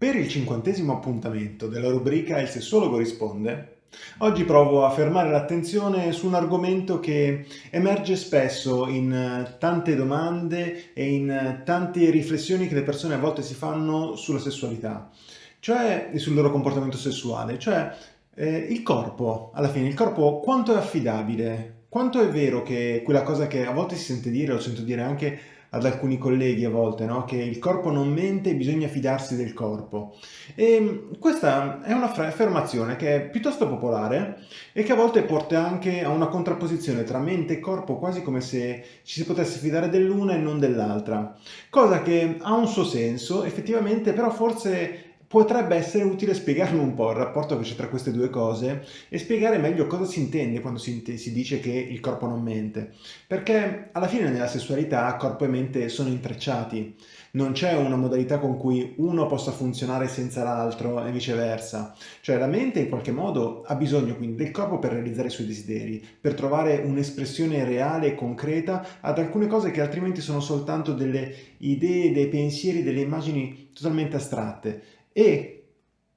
Per il cinquantesimo appuntamento della rubrica Il sessuologo risponde, oggi provo a fermare l'attenzione su un argomento che emerge spesso in tante domande e in tante riflessioni che le persone a volte si fanno sulla sessualità, cioè sul loro comportamento sessuale, cioè eh, il corpo, alla fine, il corpo quanto è affidabile, quanto è vero che quella cosa che a volte si sente dire, lo sento dire anche ad alcuni colleghi a volte, no? che il corpo non mente e bisogna fidarsi del corpo. E mm, questa è un'affermazione che è piuttosto popolare e che a volte porta anche a una contrapposizione tra mente e corpo, quasi come se ci si potesse fidare dell'una e non dell'altra. Cosa che ha un suo senso, effettivamente, però forse potrebbe essere utile spiegarlo un po' il rapporto che c'è tra queste due cose e spiegare meglio cosa si intende quando si, si, dice che il corpo non mente. Perché alla fine nella sessualità corpo e mente sono intrecciati. Non c'è una modalità con cui uno possa funzionare senza l'altro e viceversa. Cioè la mente in qualche modo ha bisogno quindi del corpo per realizzare i suoi desideri, per trovare un'espressione reale e concreta ad alcune cose che altrimenti sono soltanto delle idee, dei pensieri, delle immagini totalmente astratte e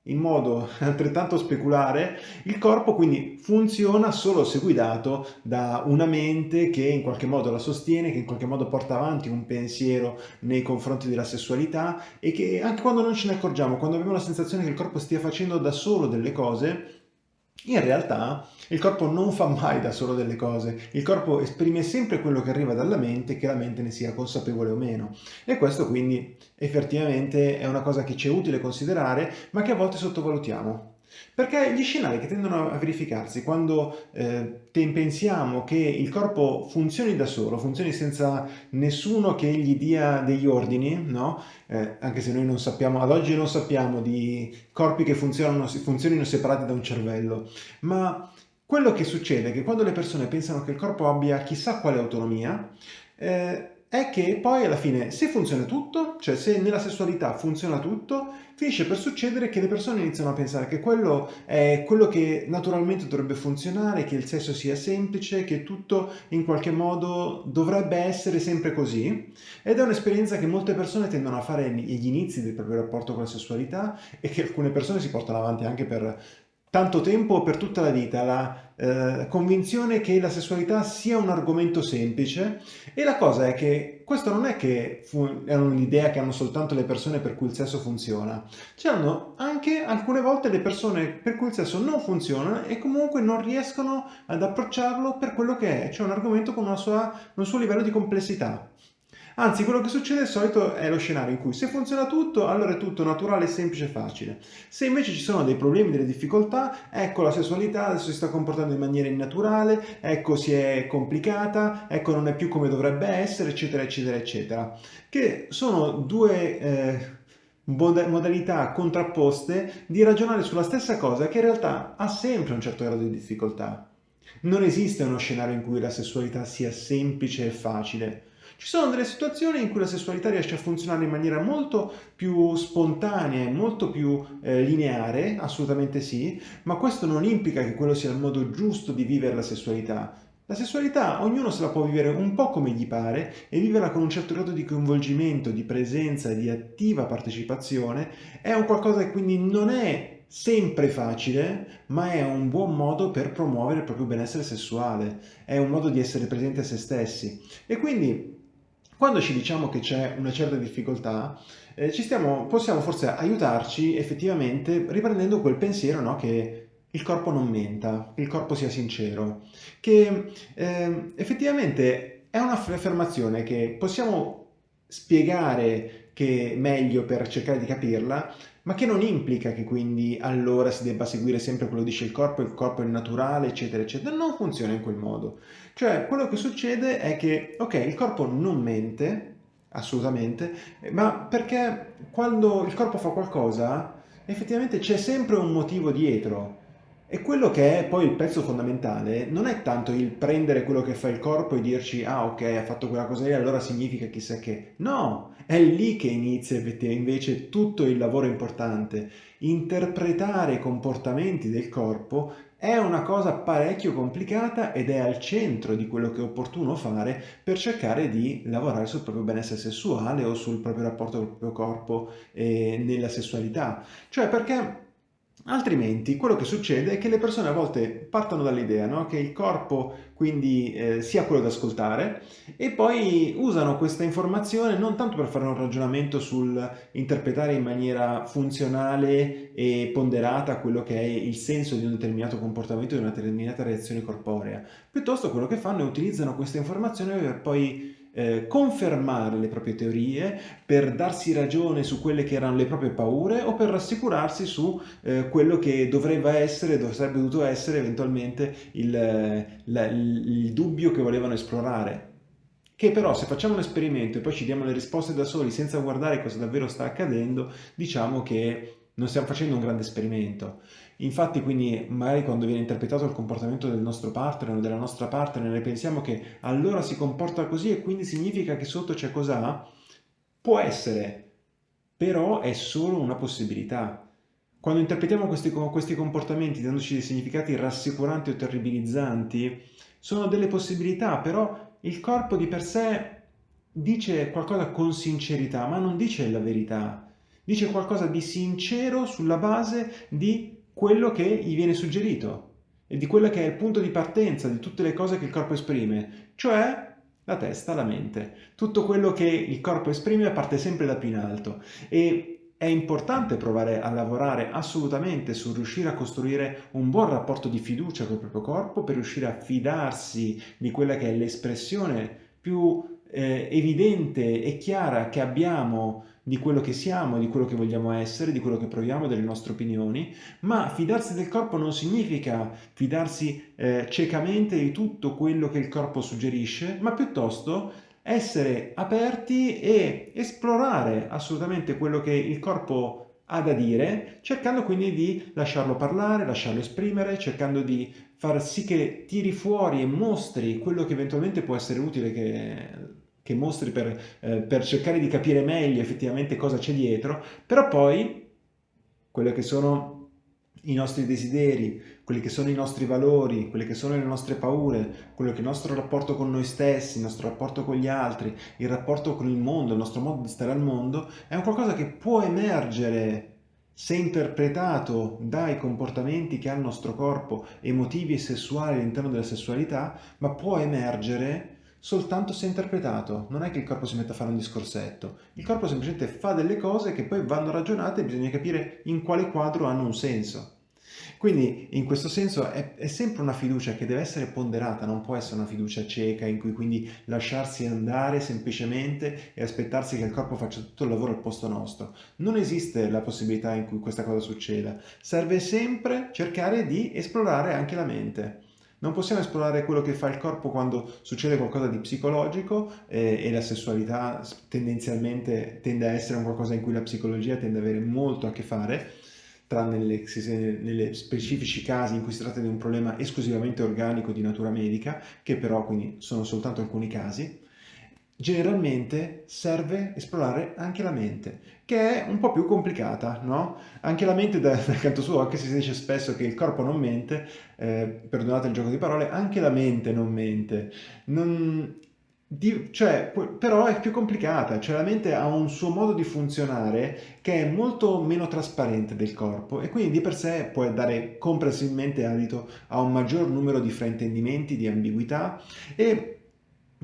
in modo altrettanto speculare, il corpo quindi funziona solo se guidato da una mente che in qualche modo la sostiene, che in qualche modo porta avanti un pensiero nei confronti della sessualità e che anche quando non ce ne accorgiamo, quando abbiamo la sensazione che il corpo stia facendo da solo delle cose, in realtà il corpo non fa mai da solo delle cose, il corpo esprime sempre quello che arriva dalla mente, che la mente ne sia consapevole o meno. E questo quindi effettivamente è una cosa che ci è utile considerare, ma che a volte sottovalutiamo. Perché gli scenari che tendono a verificarsi quando eh, pensiamo che il corpo funzioni da solo, funzioni senza nessuno che gli dia degli ordini, no? eh, anche se noi non sappiamo, ad oggi non sappiamo di corpi che funzionano, funzionino separati da un cervello, ma quello che succede è che quando le persone pensano che il corpo abbia chissà quale autonomia, eh, è che poi alla fine se funziona tutto, cioè se nella sessualità funziona tutto, finisce per succedere che le persone iniziano a pensare che quello è quello che naturalmente dovrebbe funzionare, che il sesso sia semplice, che tutto in qualche modo dovrebbe essere sempre così. Ed è un'esperienza che molte persone tendono a fare agli inizi del proprio rapporto con la sessualità e che alcune persone si portano avanti anche per tanto tempo per tutta la vita, la eh, convinzione che la sessualità sia un argomento semplice e la cosa è che questo non è che è un'idea che hanno soltanto le persone per cui il sesso funziona, c'erano anche alcune volte le persone per cui il sesso non funziona e comunque non riescono ad approcciarlo per quello che è, cioè un argomento con sua, un suo livello di complessità. Anzi, quello che succede di solito è lo scenario in cui se funziona tutto, allora è tutto naturale, semplice e facile. Se invece ci sono dei problemi, delle difficoltà, ecco la sessualità adesso si sta comportando in maniera innaturale, ecco si è complicata, ecco non è più come dovrebbe essere, eccetera, eccetera, eccetera. Che sono due... Eh, modalità contrapposte di ragionare sulla stessa cosa che in realtà ha sempre un certo grado di difficoltà. Non esiste uno scenario in cui la sessualità sia semplice e facile. Ci sono delle situazioni in cui la sessualità riesce a funzionare in maniera molto più spontanea e molto più eh, lineare, assolutamente sì, ma questo non implica che quello sia il modo giusto di vivere la sessualità. La sessualità ognuno se la può vivere un po' come gli pare e viverla con un certo grado di coinvolgimento, di presenza di attiva partecipazione è un qualcosa che quindi non è sempre facile, ma è un buon modo per promuovere il proprio benessere sessuale, è un modo di essere presenti a se stessi. E quindi quando ci diciamo che c'è una certa difficoltà, eh, stiamo, possiamo forse aiutarci effettivamente riprendendo quel pensiero no, che il corpo non menta, che il corpo sia sincero, che eh, effettivamente è un'affermazione che possiamo spiegare che meglio per cercare di capirla, ma che non implica che quindi allora si debba seguire sempre quello che dice il corpo, il corpo è naturale, eccetera, eccetera. Non funziona in quel modo. Cioè, quello che succede è che, ok, il corpo non mente, assolutamente, ma perché quando il corpo fa qualcosa, effettivamente c'è sempre un motivo dietro. E quello che è poi il pezzo fondamentale non è tanto il prendere quello che fa il corpo e dirci ah ok ha fatto quella cosa lì allora significa chissà che. No, è lì che inizia invece tutto il lavoro importante. Interpretare i comportamenti del corpo è una cosa parecchio complicata ed è al centro di quello che è opportuno fare per cercare di lavorare sul proprio benessere sessuale o sul proprio rapporto col proprio corpo e nella sessualità. Cioè perché Altrimenti quello che succede è che le persone a volte partono dall'idea no? che il corpo quindi eh, sia quello da ascoltare e poi usano questa informazione non tanto per fare un ragionamento sul interpretare in maniera funzionale e ponderata quello che è il senso di un determinato comportamento, di una determinata reazione corporea, piuttosto quello che fanno è utilizzano questa informazione per poi eh, confermare le proprie teorie, per darsi ragione su quelle che erano le proprie paure o per rassicurarsi su eh, quello che dovrebbe essere, sarebbe dovuto essere eventualmente il, la, il dubbio che volevano esplorare. Che però se facciamo un esperimento e poi ci diamo le risposte da soli senza guardare cosa davvero sta accadendo, diciamo che non stiamo facendo un grande esperimento. Infatti quindi magari quando viene interpretato il comportamento del nostro partner o della nostra partner noi pensiamo che allora si comporta così e quindi significa che sotto c'è cos'ha? Può essere, però è solo una possibilità. Quando interpretiamo questi, questi comportamenti dandoci dei significati rassicuranti o terribilizzanti, sono delle possibilità, però il corpo di per sé dice qualcosa con sincerità, ma non dice la verità. Dice qualcosa di sincero sulla base di quello che gli viene suggerito e di quello che è il punto di partenza di tutte le cose che il corpo esprime, cioè la testa, la mente. Tutto quello che il corpo esprime parte sempre da più in alto e è importante provare a lavorare assolutamente su riuscire a costruire un buon rapporto di fiducia col proprio corpo per riuscire a fidarsi di quella che è l'espressione più eh, evidente e chiara che abbiamo di quello che siamo, di quello che vogliamo essere, di quello che proviamo, delle nostre opinioni, ma fidarsi del corpo non significa fidarsi eh, ciecamente di tutto quello che il corpo suggerisce, ma piuttosto essere aperti e esplorare assolutamente quello che il corpo ha da dire, cercando quindi di lasciarlo parlare, lasciarlo esprimere, cercando di far sì che tiri fuori e mostri quello che eventualmente può essere utile che che mostri per, eh, per cercare di capire meglio effettivamente cosa c'è dietro, però poi quello che sono i nostri desideri, quelli che sono i nostri valori, quelle che sono le nostre paure, quello che è il nostro rapporto con noi stessi, il nostro rapporto con gli altri, il rapporto con il mondo, il nostro modo di stare al mondo, è un qualcosa che può emergere se interpretato dai comportamenti che ha il nostro corpo, emotivi e sessuali all'interno della sessualità, ma può emergere soltanto se interpretato, non è che il corpo si mette a fare un discorsetto, il corpo semplicemente fa delle cose che poi vanno ragionate e bisogna capire in quale quadro hanno un senso. Quindi in questo senso è, è, sempre una fiducia che deve essere ponderata, non può essere una fiducia cieca in cui quindi lasciarsi andare semplicemente e aspettarsi che il corpo faccia tutto il lavoro al posto nostro. Non esiste la possibilità in cui questa cosa succeda, serve sempre cercare di esplorare anche la mente. Non possiamo esplorare quello che fa il corpo quando succede qualcosa di psicologico eh, e la sessualità tendenzialmente tende a essere un qualcosa in cui la psicologia tende ad avere molto a che fare, tranne nelle, nelle specifici casi in cui si tratta di un problema esclusivamente organico di natura medica, che però quindi sono soltanto alcuni casi generalmente serve esplorare anche la mente, che è un po' più complicata, no? Anche la mente, dal canto suo, anche se si dice spesso che il corpo non mente, eh, perdonate il gioco di parole, anche la mente non mente. Non, di, cioè, però è più complicata, cioè la mente ha un suo modo di funzionare che è molto meno trasparente del corpo e quindi di per sé può dare comprensibilmente adito a un maggior numero di fraintendimenti, di ambiguità e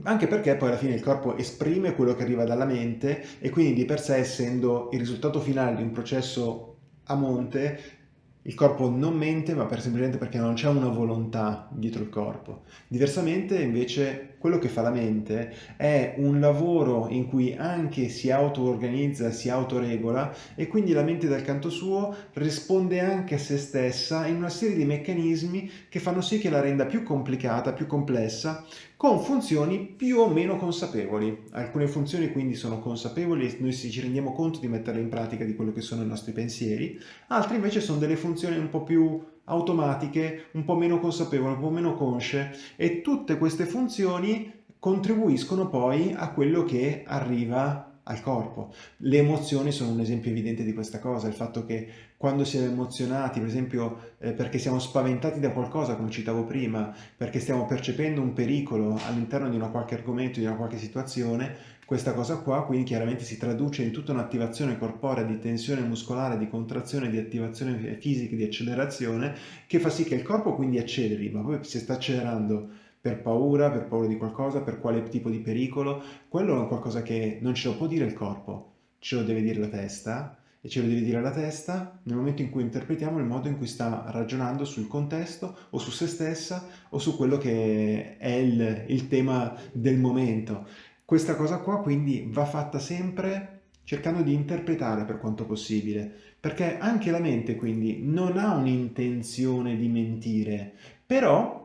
anche perché poi alla fine il corpo esprime quello che arriva dalla mente e quindi di per sé essendo il risultato finale di un processo a monte il corpo non mente ma per semplicemente perché non c'è una volontà dietro il corpo. Diversamente invece quello che fa la mente è un lavoro in cui anche si auto-organizza, si autoregola e quindi la mente dal canto suo risponde anche a se stessa in una serie di meccanismi che fanno sì che la renda più complicata, più complessa, con funzioni più o meno consapevoli. Alcune funzioni quindi sono consapevoli e noi ci rendiamo conto di metterle in pratica di quello che sono i nostri pensieri, altre invece sono delle funzioni un po' più automatiche, un po' meno consapevoli, un po' meno consce e tutte queste funzioni contribuiscono poi a quello che arriva al corpo. Le emozioni sono un esempio evidente di questa cosa, il fatto che quando siamo emozionati, per esempio eh, perché siamo spaventati da qualcosa, come citavo prima, perché stiamo percependo un pericolo all'interno di una qualche argomento, di una qualche situazione, questa cosa qua quindi chiaramente si traduce in tutta un'attivazione corporea di tensione muscolare, di contrazione, di attivazione fisica, di accelerazione, che fa sì che il corpo quindi acceleri, ma poi si sta accelerando per paura, per paura di qualcosa, per quale tipo di pericolo, quello è qualcosa che non ce lo può dire il corpo, ce lo deve dire la testa e ce lo deve dire la testa nel momento in cui interpretiamo il modo in cui sta ragionando sul contesto o su se stessa o su quello che è il, il tema del momento. Questa cosa qua quindi va fatta sempre cercando di interpretare per quanto possibile, perché anche la mente quindi non ha un'intenzione di mentire, però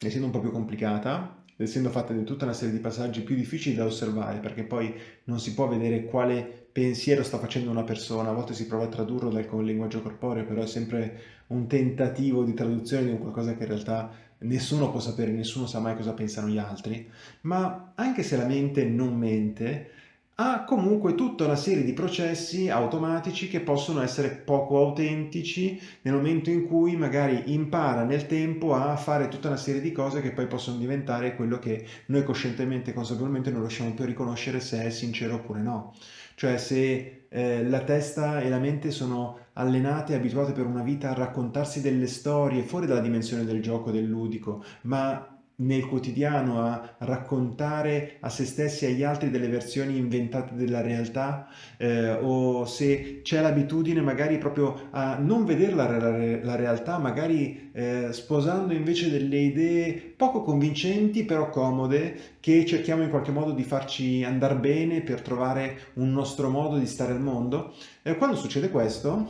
essendo un po' più complicata, essendo fatta di tutta una serie di passaggi più difficili da osservare, perché poi non si può vedere quale pensiero sta facendo una persona, a volte si prova a tradurlo dal, linguaggio corporeo, però è sempre un tentativo di traduzione di qualcosa che in realtà nessuno può sapere, nessuno sa mai cosa pensano gli altri, ma anche se la mente non mente, ha comunque tutta una serie di processi automatici che possono essere poco autentici nel momento in cui magari impara nel tempo a fare tutta una serie di cose che poi possono diventare quello che noi coscientemente e consapevolmente non riusciamo più a riconoscere se è sincero oppure no. Cioè se eh, la testa e la mente sono allenate e abituate per una vita a raccontarsi delle storie fuori dalla dimensione del gioco, del ludico, ma nel quotidiano a raccontare a se stessi e agli altri delle versioni inventate della realtà eh, o se c'è l'abitudine magari proprio a non vedere la, la, la realtà, magari eh, sposando invece delle idee poco convincenti però comode che cerchiamo in qualche modo di farci andare bene per trovare un nostro modo di stare al mondo. Eh, quando succede questo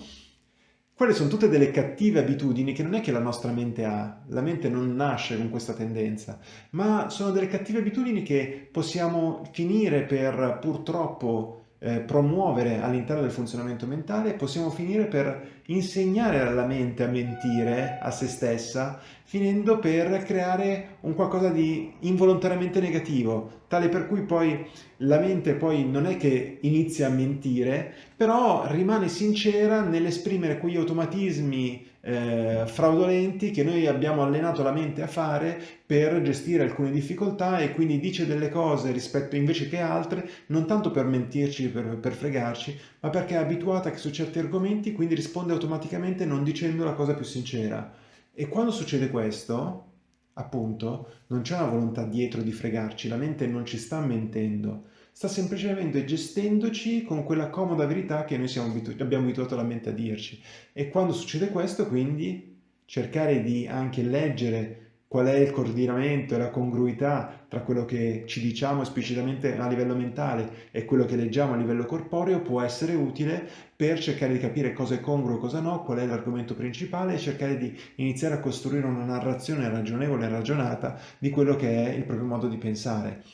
quelle sono tutte delle cattive abitudini che non è che la nostra mente ha, la mente non nasce con questa tendenza, ma sono delle cattive abitudini che possiamo finire per purtroppo eh, promuovere all'interno del funzionamento mentale, possiamo finire per insegnare alla mente a mentire a se stessa, finendo per creare un qualcosa di involontariamente negativo, tale per cui poi la mente poi non è che inizia a mentire, però rimane sincera nell'esprimere quegli automatismi eh, fraudolenti che noi abbiamo allenato la mente a fare per gestire alcune difficoltà e quindi dice delle cose rispetto invece che altre, non tanto per mentirci, per, per fregarci, ma perché è abituata su certi argomenti quindi risponde automaticamente non dicendo la cosa più sincera. E quando succede questo, appunto, non c'è una volontà dietro di fregarci, la mente non ci sta mentendo, sta semplicemente gestendoci con quella comoda verità che noi abitu abbiamo abituato la mente a dirci. E quando succede questo, quindi, cercare di anche leggere qual è il coordinamento e la congruità tra quello che ci diciamo esplicitamente a livello mentale e quello che leggiamo a livello corporeo può essere utile per cercare di capire cosa è congruo e cosa no, qual è l'argomento principale e cercare di iniziare a costruire una narrazione ragionevole e ragionata di quello che è il proprio modo di pensare.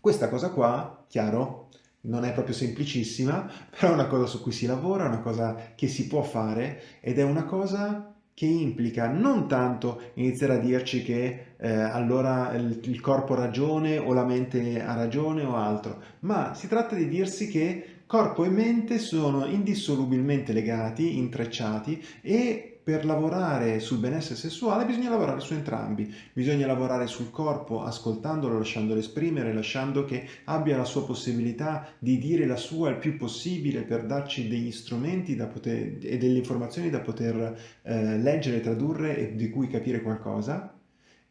Questa cosa qua, chiaro, non è proprio semplicissima, però è una cosa su cui si lavora, è una cosa che si può fare ed è una cosa che implica non tanto iniziare a dirci che eh, allora il, il corpo ha ragione o la mente ha ragione o altro, ma si tratta di dirsi che corpo e mente sono indissolubilmente legati, intrecciati e per lavorare sul benessere sessuale bisogna lavorare su entrambi, bisogna lavorare sul corpo ascoltandolo, lasciandolo esprimere, lasciando che abbia la sua possibilità di dire la sua il più possibile per darci degli strumenti poter, e delle informazioni da poter eh, leggere, tradurre e di cui capire qualcosa.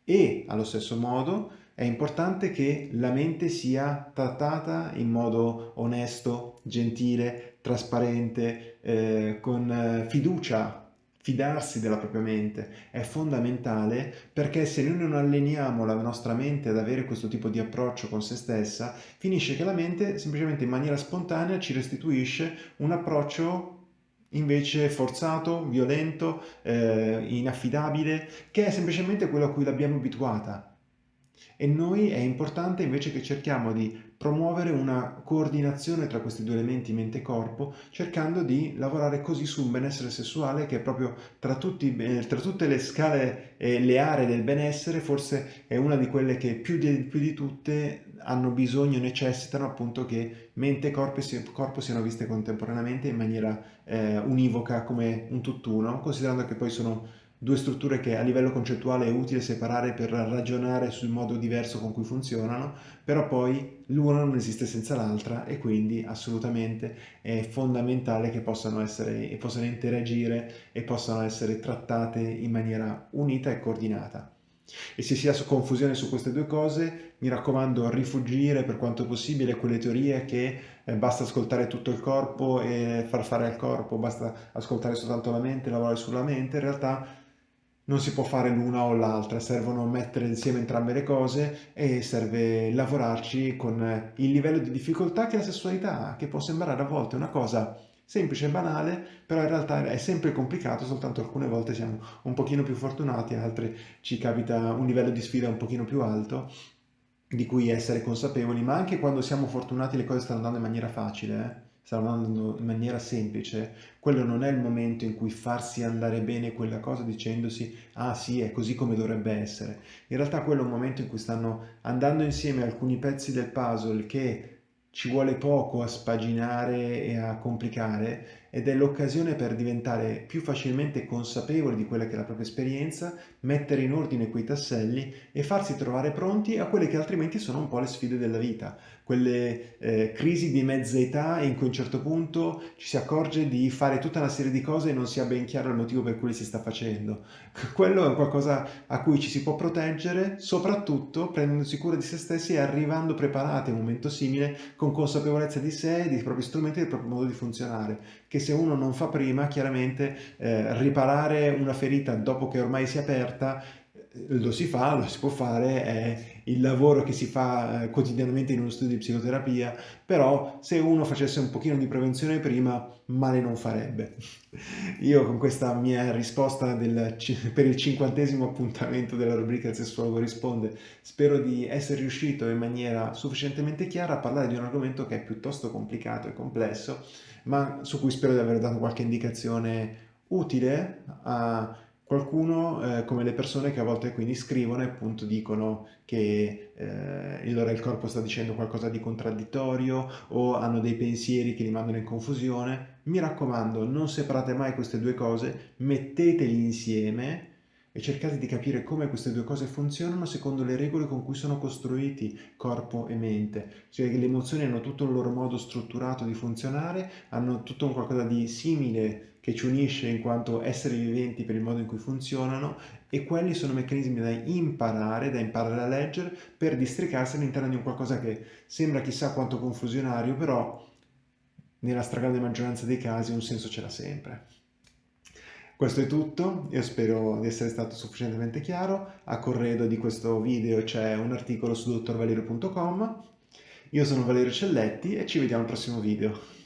E allo stesso modo è importante che la mente sia trattata in modo onesto, gentile, trasparente, eh, con eh, fiducia fidarsi della propria mente è fondamentale perché se noi non alleniamo la nostra mente ad avere questo tipo di approccio con se stessa, finisce che la mente semplicemente in maniera spontanea ci restituisce un approccio invece forzato, violento, eh, inaffidabile, che è semplicemente quello a cui l'abbiamo abituata. E noi è importante invece che cerchiamo di promuovere una coordinazione tra questi due elementi mente e corpo, cercando di lavorare così su un benessere sessuale che proprio tra, tutti, eh, tra tutte le scale e le aree del benessere, forse è una di quelle che più di, più di tutte hanno bisogno, necessitano appunto che mente e corpo, corpo siano viste contemporaneamente in maniera eh, univoca come un tutt'uno, considerando che poi sono due strutture che a livello concettuale è utile separare per ragionare sul modo diverso con cui funzionano, però poi l'una non esiste senza l'altra e quindi assolutamente è fondamentale che possano, essere, possano interagire e possano essere trattate in maniera unita e coordinata. E se si ha confusione su queste due cose, mi raccomando rifugire per quanto possibile quelle teorie che eh, basta ascoltare tutto il corpo e far fare al corpo, basta ascoltare soltanto la mente, lavorare sulla mente, in realtà non si può fare l'una o l'altra, servono mettere insieme entrambe le cose e serve lavorarci con il livello di difficoltà che la sessualità ha, che può sembrare a volte una cosa semplice e banale, però in realtà è sempre complicato, soltanto alcune volte siamo un pochino più fortunati, altre ci capita un livello di sfida un pochino più alto di cui essere consapevoli, ma anche quando siamo fortunati le cose stanno andando in maniera facile, eh? Stanno andando in maniera semplice, quello non è il momento in cui farsi andare bene quella cosa dicendosi ah sì è così come dovrebbe essere. In realtà quello è un momento in cui stanno andando insieme alcuni pezzi del puzzle che ci vuole poco a spaginare e a complicare ed è l'occasione per diventare più facilmente consapevoli di quella che è la propria esperienza, mettere in ordine quei tasselli e farsi trovare pronti a quelle che altrimenti sono un po' le sfide della vita, quelle eh, crisi di mezza età in cui a un certo punto ci si accorge di fare tutta una serie di cose e non si ha ben chiaro il motivo per cui si sta facendo. Quello è qualcosa a cui ci si può proteggere, soprattutto prendendosi cura di se stessi e arrivando preparati a un momento simile con consapevolezza di sé, dei propri strumenti e del proprio modo di funzionare, che se uno non fa prima, chiaramente eh, riparare una ferita dopo che ormai si è aperta eh, lo si fa, lo si può fare, è il lavoro che si fa eh, quotidianamente in uno studio di psicoterapia, però se uno facesse un pochino di prevenzione prima, male non farebbe. Io con questa mia risposta del, per il cinquantesimo appuntamento della rubrica Il sessuologo risponde, spero di essere riuscito in maniera sufficientemente chiara a parlare di un argomento che è piuttosto complicato e complesso, ma su cui spero di aver dato qualche indicazione utile a qualcuno eh, come le persone che a volte quindi scrivono e appunto dicono che eh, il loro il corpo sta dicendo qualcosa di contraddittorio o hanno dei pensieri che li mandano in confusione. Mi raccomando, non separate mai queste due cose, metteteli insieme e cercate di capire come queste due cose funzionano secondo le regole con cui sono costruiti corpo e mente. Cioè le emozioni hanno tutto il loro modo strutturato di funzionare, hanno tutto un qualcosa di simile che ci unisce in quanto esseri viventi per il modo in cui funzionano e quelli sono meccanismi da imparare, da imparare a leggere per districarsi all'interno di un qualcosa che sembra chissà quanto confusionario, però nella stragrande maggioranza dei casi un senso ce l'ha sempre. Questo è tutto, io spero di essere stato sufficientemente chiaro, a corredo di questo video c'è un articolo su dottorvalerio.com, io sono Valerio Celletti e ci vediamo al prossimo video.